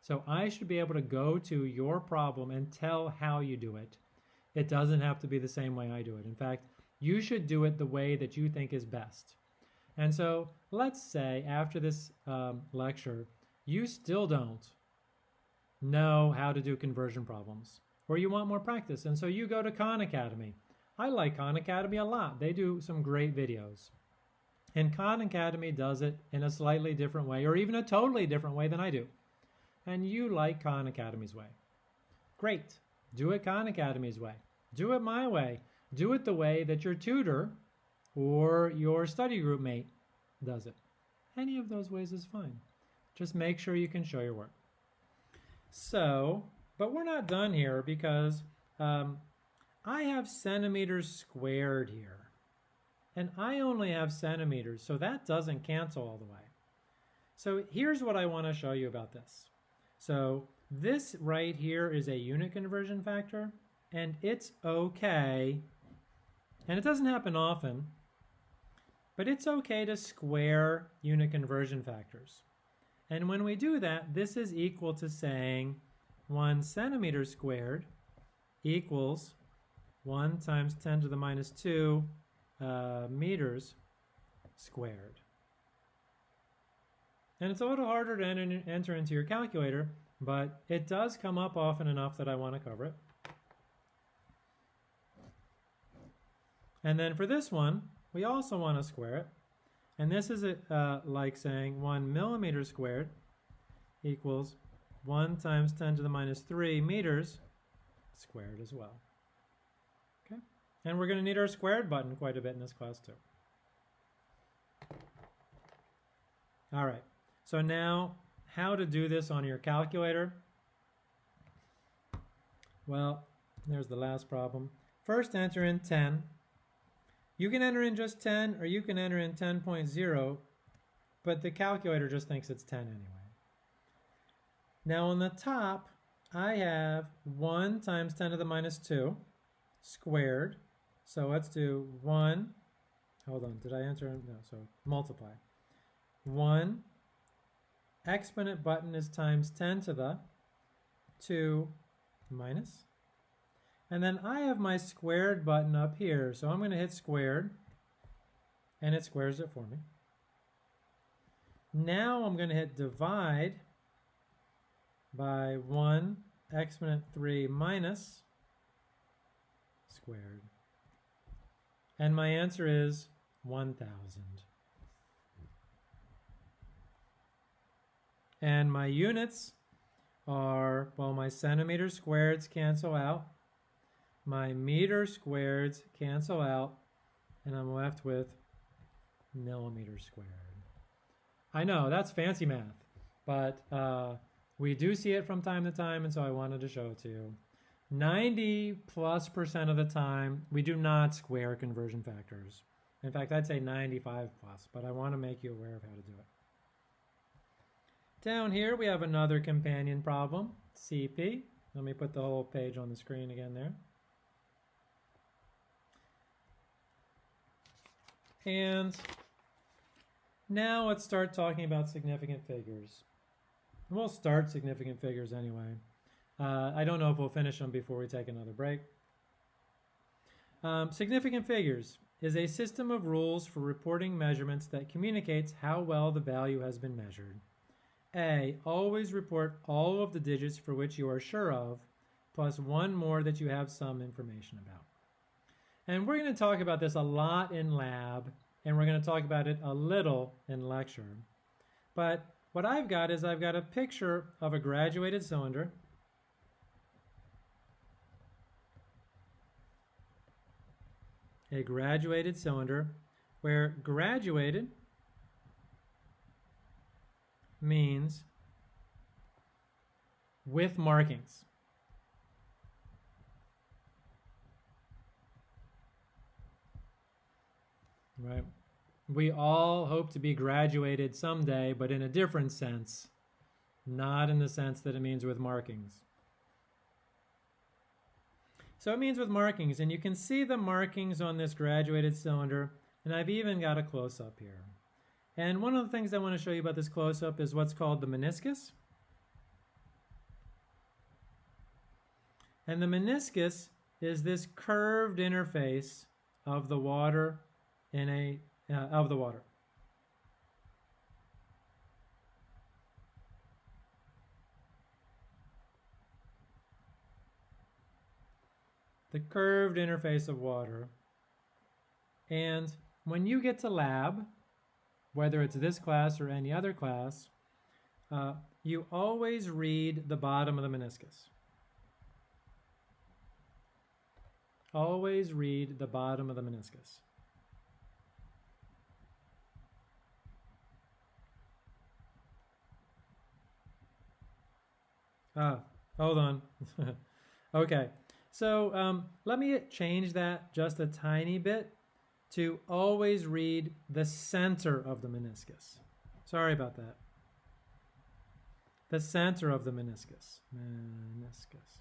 So I should be able to go to your problem and tell how you do it. It doesn't have to be the same way I do it. In fact, you should do it the way that you think is best. And so let's say after this um, lecture, you still don't know how to do conversion problems or you want more practice. And so you go to Khan Academy. I like Khan Academy a lot. They do some great videos. And Khan Academy does it in a slightly different way or even a totally different way than I do. And you like Khan Academy's way. Great. Do it Khan Academy's way. Do it my way. Do it the way that your tutor or your study group mate does it. Any of those ways is fine. Just make sure you can show your work. So, but we're not done here because um, I have centimeters squared here. And I only have centimeters, so that doesn't cancel all the way. So here's what I want to show you about this. So this right here is a unit conversion factor, and it's okay, and it doesn't happen often, but it's okay to square unit conversion factors. And when we do that, this is equal to saying 1 centimeter squared equals 1 times 10 to the minus 2 uh, meters squared. And it's a little harder to enter, into your calculator, but it does come up often enough that I want to cover it. And then for this one, we also want to square it. And this is uh, like saying 1 millimeter squared equals 1 times 10 to the minus 3 meters squared as well. Okay, And we're going to need our squared button quite a bit in this class too. All right, so now how to do this on your calculator. Well, there's the last problem. First enter in 10 you can enter in just 10 or you can enter in 10.0, but the calculator just thinks it's 10 anyway. Now on the top, I have 1 times 10 to the minus 2 squared. So let's do 1, hold on, did I enter? In? No, so multiply. 1 exponent button is times 10 to the 2 minus and then I have my squared button up here. So I'm going to hit squared, and it squares it for me. Now I'm going to hit divide by 1 exponent 3 minus squared. And my answer is 1,000. And my units are, well, my centimeter squareds cancel out my meter squareds cancel out and I'm left with millimeter squared. I know, that's fancy math, but uh, we do see it from time to time, and so I wanted to show it to you. 90 plus percent of the time, we do not square conversion factors. In fact, I'd say 95 plus, but I want to make you aware of how to do it. Down here, we have another companion problem, CP. Let me put the whole page on the screen again there. And now let's start talking about significant figures. We'll start significant figures anyway. Uh, I don't know if we'll finish them before we take another break. Um, significant figures is a system of rules for reporting measurements that communicates how well the value has been measured. A. Always report all of the digits for which you are sure of, plus one more that you have some information about. And we're going to talk about this a lot in lab, and we're going to talk about it a little in lecture. But what I've got is I've got a picture of a graduated cylinder. A graduated cylinder where graduated means with markings. Right. We all hope to be graduated someday, but in a different sense, not in the sense that it means with markings. So it means with markings, and you can see the markings on this graduated cylinder, and I've even got a close-up here. And one of the things I want to show you about this close-up is what's called the meniscus. And the meniscus is this curved interface of the water in a uh, of the water. The curved interface of water. And when you get to lab, whether it's this class or any other class, uh, you always read the bottom of the meniscus. Always read the bottom of the meniscus. Ah, hold on. okay, so um, let me change that just a tiny bit to always read the center of the meniscus. Sorry about that. The center of the meniscus. Meniscus.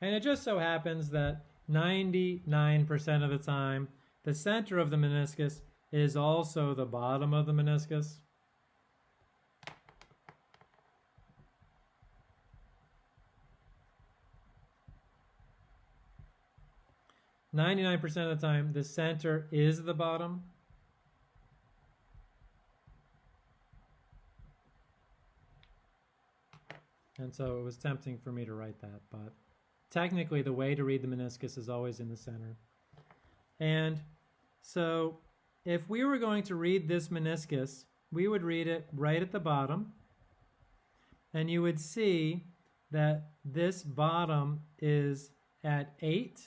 And it just so happens that 99% of the time, the center of the meniscus is also the bottom of the meniscus. 99% of the time, the center is the bottom. And so it was tempting for me to write that, but technically the way to read the meniscus is always in the center. And so if we were going to read this meniscus, we would read it right at the bottom, and you would see that this bottom is at 8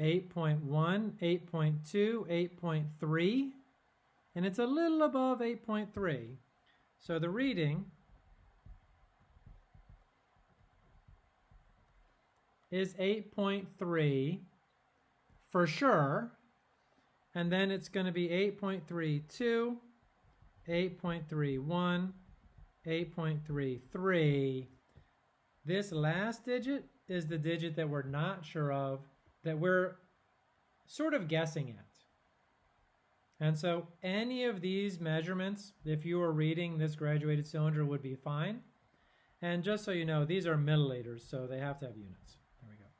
8.1, 8.2, 8.3, and it's a little above 8.3. So the reading is 8.3 for sure, and then it's going to be 8.32, 8.31, 8.33. This last digit is the digit that we're not sure of that we're sort of guessing at. And so any of these measurements, if you were reading this graduated cylinder, would be fine. And just so you know, these are milliliters, so they have to have units. There we go.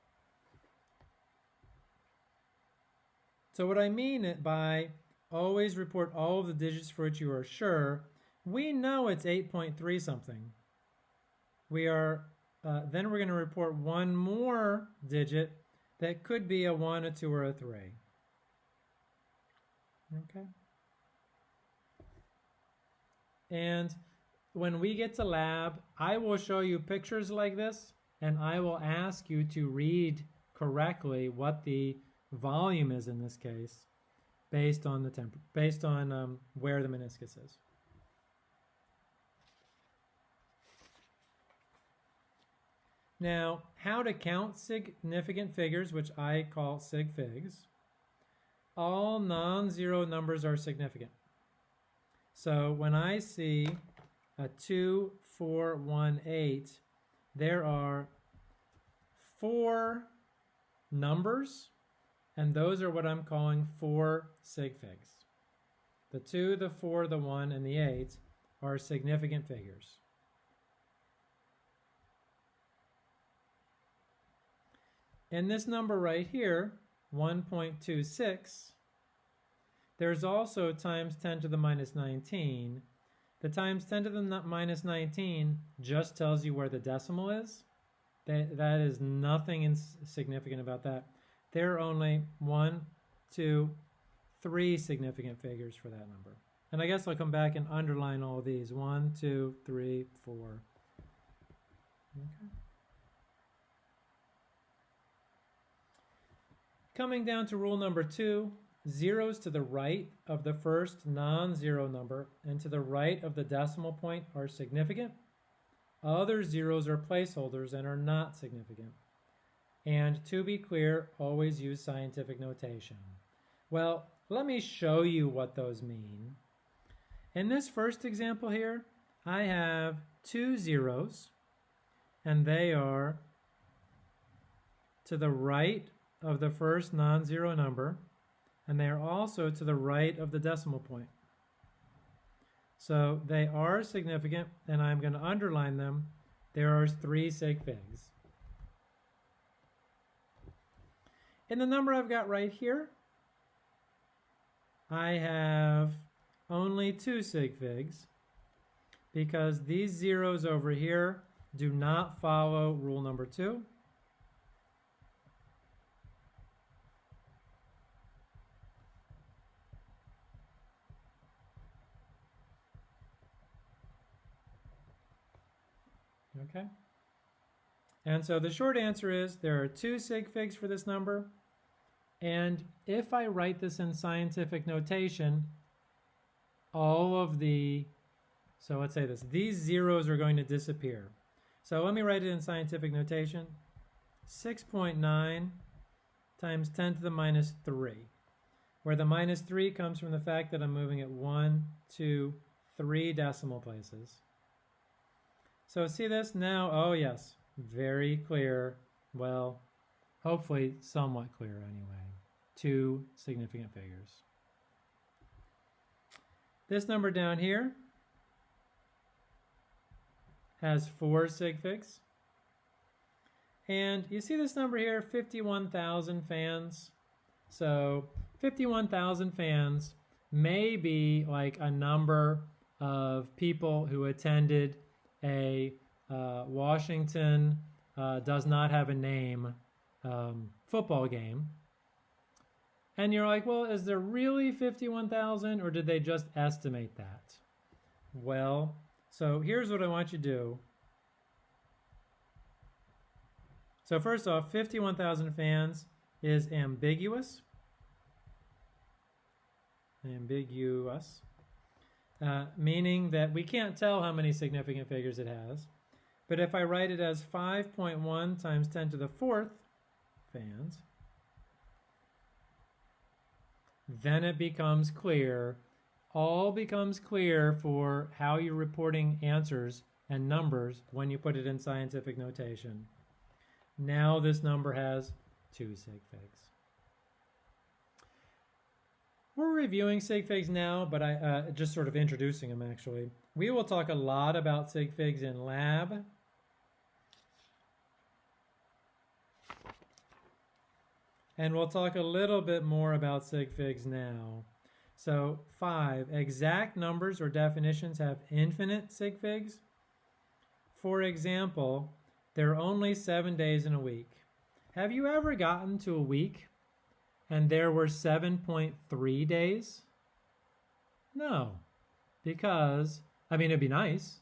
So what I mean by always report all of the digits for which you are sure, we know it's 8.3 something. We are, uh, then we're going to report one more digit that could be a 1, a 2, or a 3. Okay? And when we get to lab, I will show you pictures like this, and I will ask you to read correctly what the volume is in this case, based on the temp based on um, where the meniscus is. Now, how to count significant figures, which I call sig figs. All non-zero numbers are significant. So when I see a 2, 4, 1, 8, there are four numbers, and those are what I'm calling four sig figs. The 2, the 4, the 1, and the 8 are significant figures. And this number right here, 1.26, there's also times 10 to the minus 19. The times 10 to the minus 19 just tells you where the decimal is. That, that is nothing significant about that. There are only one, two, three significant figures for that number. And I guess I'll come back and underline all these. One, two, three, four. Okay. Coming down to rule number two, zeros to the right of the first non-zero number and to the right of the decimal point are significant. Other zeros are placeholders and are not significant. And to be clear, always use scientific notation. Well, let me show you what those mean. In this first example here, I have two zeros, and they are to the right of the first non-zero number, and they are also to the right of the decimal point. So they are significant, and I'm going to underline them. there are three sig figs. In the number I've got right here, I have only two sig figs because these zeros over here do not follow rule number two. Okay. And so the short answer is there are two sig figs for this number. And if I write this in scientific notation, all of the, so let's say this, these zeros are going to disappear. So let me write it in scientific notation. 6.9 times 10 to the minus 3, where the minus 3 comes from the fact that I'm moving it 1, 2, 3 decimal places. So see this now? Oh yes, very clear. Well, hopefully somewhat clear anyway. Two significant figures. This number down here has four sig figs. And you see this number here, 51,000 fans. So 51,000 fans may be like a number of people who attended a uh, Washington uh, does not have a name um, football game. And you're like, well, is there really 51,000 or did they just estimate that? Well, so here's what I want you to do. So first off, 51,000 fans is ambiguous. Ambiguous. Uh, meaning that we can't tell how many significant figures it has. But if I write it as 5.1 times 10 to the fourth fans, then it becomes clear, all becomes clear for how you're reporting answers and numbers when you put it in scientific notation. Now this number has two sig figs. We're reviewing sig figs now, but I uh, just sort of introducing them actually. We will talk a lot about sig figs in lab. And we'll talk a little bit more about sig figs now. So five, exact numbers or definitions have infinite sig figs. For example, there are only seven days in a week. Have you ever gotten to a week and there were 7.3 days? No, because, I mean, it'd be nice.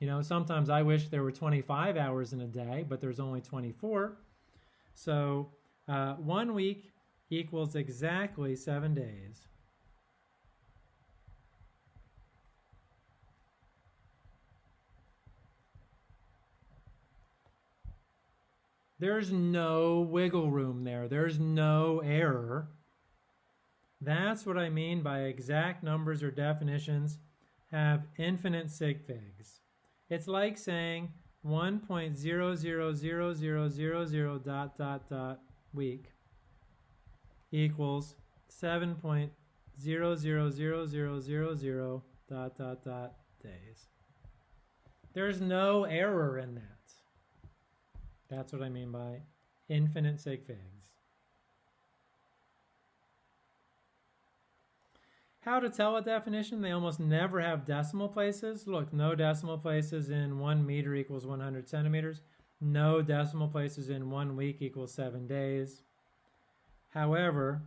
You know, sometimes I wish there were 25 hours in a day, but there's only 24. So uh, one week equals exactly seven days. There's no wiggle room there. There's no error. That's what I mean by exact numbers or definitions have infinite sig figs. It's like saying 1.00000 dot dot dot week equals 7.0000000 dot dot dot days. There's no error in that. That's what I mean by infinite sig figs. How to tell a definition? They almost never have decimal places. Look, no decimal places in one meter equals 100 centimeters. No decimal places in one week equals seven days. However,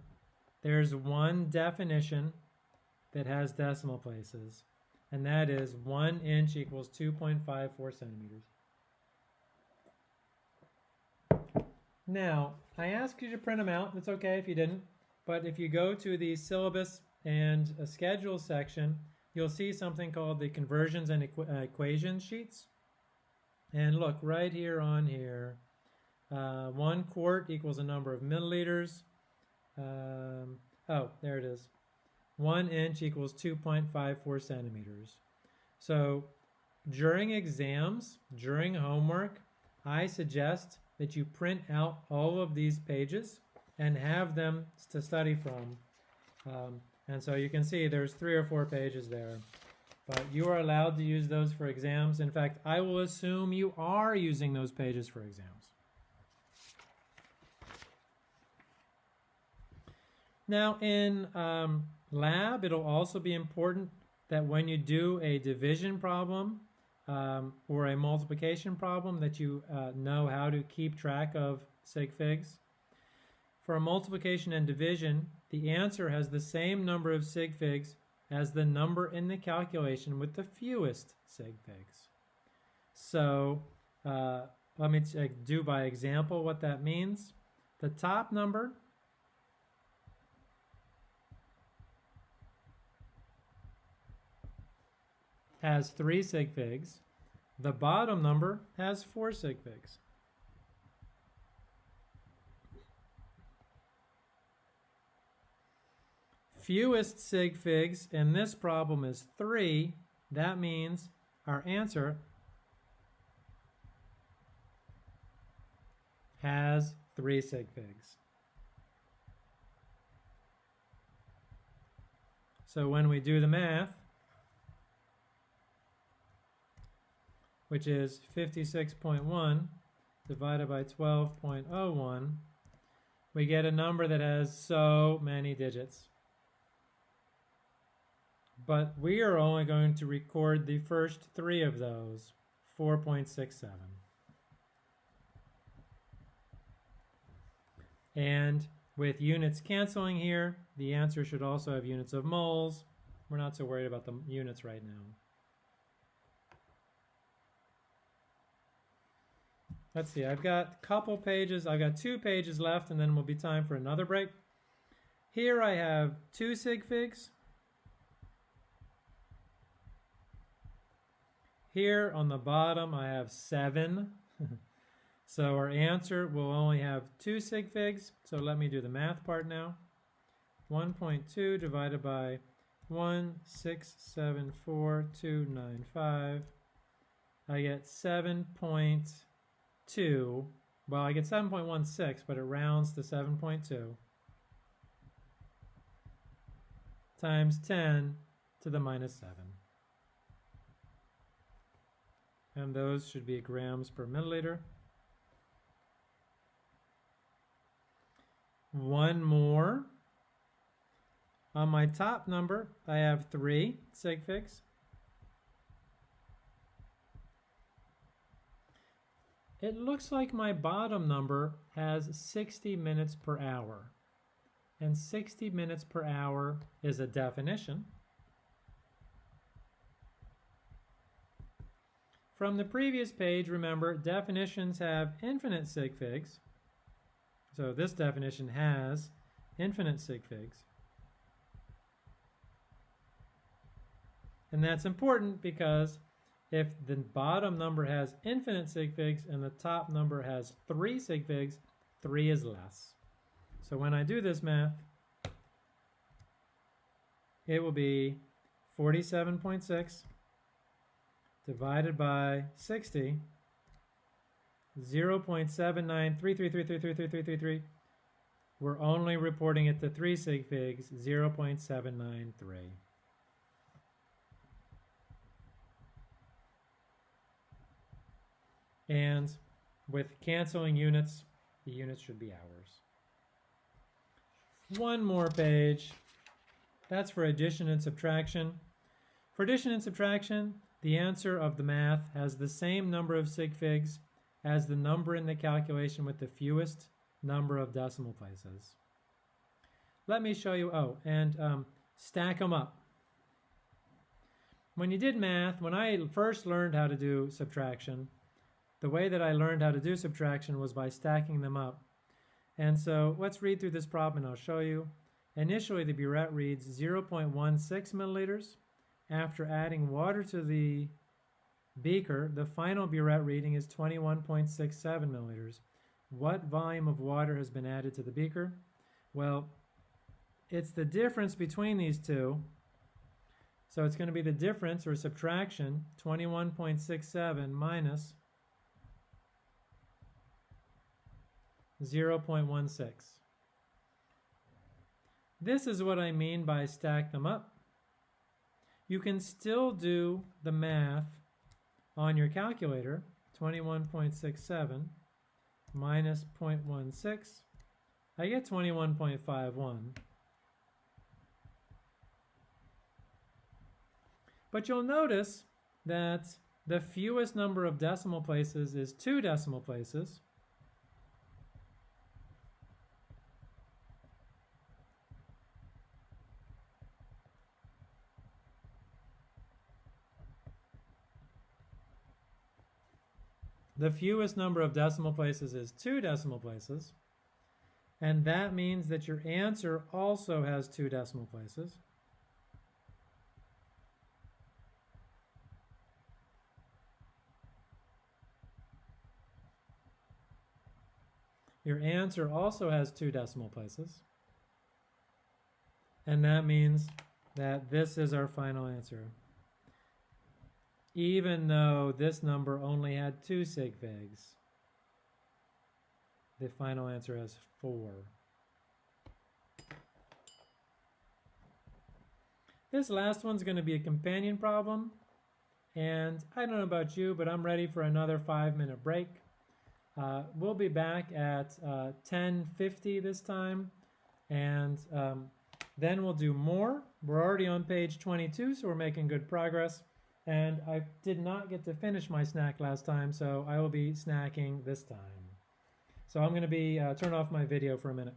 there's one definition that has decimal places, and that is one inch equals 2.54 centimeters. Now, I asked you to print them out. It's okay if you didn't. But if you go to the syllabus and a schedule section, you'll see something called the conversions and equ uh, equations sheets. And look, right here on here, uh, one quart equals a number of milliliters. Um, oh, there it is. One inch equals 2.54 centimeters. So during exams, during homework, I suggest that you print out all of these pages and have them to study from. Um, and so you can see there's three or four pages there. But you are allowed to use those for exams. In fact, I will assume you are using those pages for exams. Now in um, lab, it'll also be important that when you do a division problem um, or a multiplication problem that you uh, know how to keep track of sig figs. For a multiplication and division, the answer has the same number of sig figs as the number in the calculation with the fewest sig figs. So uh, let me do by example what that means. The top number has three sig figs. The bottom number has four sig figs. Fewest sig figs in this problem is three. That means our answer has three sig figs. So when we do the math, which is 56.1 divided by 12.01, we get a number that has so many digits. But we are only going to record the first three of those, 4.67. And with units canceling here, the answer should also have units of moles. We're not so worried about the units right now. Let's see, I've got a couple pages, I've got two pages left and then we'll be time for another break. Here I have two sig figs. Here on the bottom I have seven. so our answer will only have two sig figs. So let me do the math part now. 1.2 divided by 1674295. I get 7. 2, well, I get 7.16, but it rounds to 7.2 times 10 to the minus 7. And those should be grams per milliliter. One more. On my top number, I have three sig figs. It looks like my bottom number has 60 minutes per hour. And 60 minutes per hour is a definition. From the previous page, remember, definitions have infinite sig figs. So this definition has infinite sig figs. And that's important because if the bottom number has infinite sig figs and the top number has three sig figs, three is less. So when I do this math, it will be 47.6 divided by 60, 0 0.7933333333. We're only reporting it to three sig figs, 0 0.793. And with canceling units, the units should be hours. One more page. That's for addition and subtraction. For addition and subtraction, the answer of the math has the same number of sig figs as the number in the calculation with the fewest number of decimal places. Let me show you, oh, and um, stack them up. When you did math, when I first learned how to do subtraction, the way that I learned how to do subtraction was by stacking them up. And so let's read through this problem and I'll show you. Initially, the burette reads 0.16 milliliters. After adding water to the beaker, the final burette reading is 21.67 milliliters. What volume of water has been added to the beaker? Well, it's the difference between these two. So it's going to be the difference or subtraction, 21.67 minus 0.16. This is what I mean by stack them up. you can still do the math on your calculator. 21.67 minus 0.16, I get 21.51. But you'll notice that the fewest number of decimal places is two decimal places. The fewest number of decimal places is two decimal places. And that means that your answer also has two decimal places. Your answer also has two decimal places. And that means that this is our final answer. Even though this number only had two sig figs, the final answer has four. This last one's going to be a companion problem. And I don't know about you, but I'm ready for another five minute break. Uh, we'll be back at uh, 10.50 this time, and um, then we'll do more. We're already on page 22, so we're making good progress. And I did not get to finish my snack last time, so I will be snacking this time. So I'm going to be uh, turn off my video for a minute.